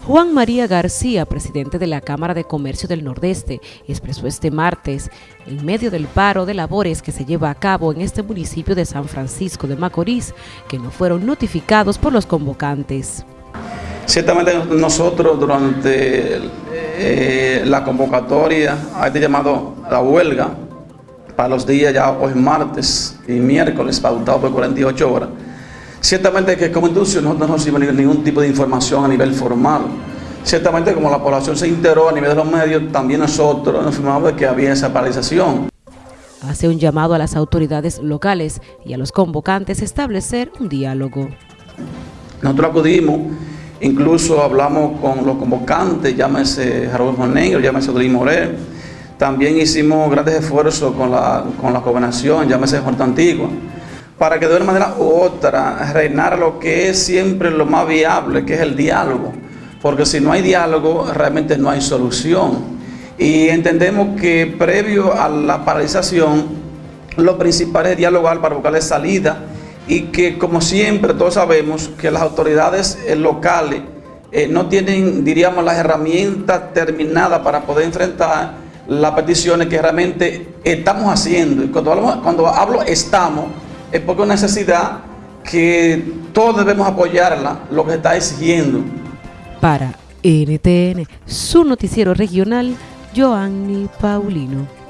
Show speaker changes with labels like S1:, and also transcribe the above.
S1: Juan María García, presidente de la Cámara de Comercio del Nordeste, expresó este martes, en medio del paro de labores que se lleva a cabo en este municipio de San Francisco de Macorís, que no fueron notificados por los convocantes.
S2: Ciertamente nosotros durante eh, la convocatoria a este llamado la huelga, para los días ya hoy martes y miércoles, pautado por 48 horas, Ciertamente que como industria nosotros no recibimos ningún tipo de información a nivel formal. Ciertamente como la población se enteró a nivel de los medios, también nosotros nos informamos de que había esa paralización.
S1: Hace un llamado a las autoridades locales y a los convocantes a establecer un diálogo.
S2: Nosotros acudimos, incluso hablamos con los convocantes, llámese Raúl Negro, llámese Odrín Morel. También hicimos grandes esfuerzos con la, con la gobernación, llámese Juan Antigua para que de una manera u otra reinar lo que es siempre lo más viable, que es el diálogo. Porque si no hay diálogo, realmente no hay solución. Y entendemos que previo a la paralización, lo principal es dialogar para buscarle salida y que como siempre todos sabemos que las autoridades eh, locales eh, no tienen, diríamos, las herramientas terminadas para poder enfrentar las peticiones que realmente estamos haciendo. Y cuando cuando hablo estamos, es porque una necesidad que todos debemos apoyarla, lo que está exigiendo.
S1: Para NTN, su noticiero regional, Joanny Paulino.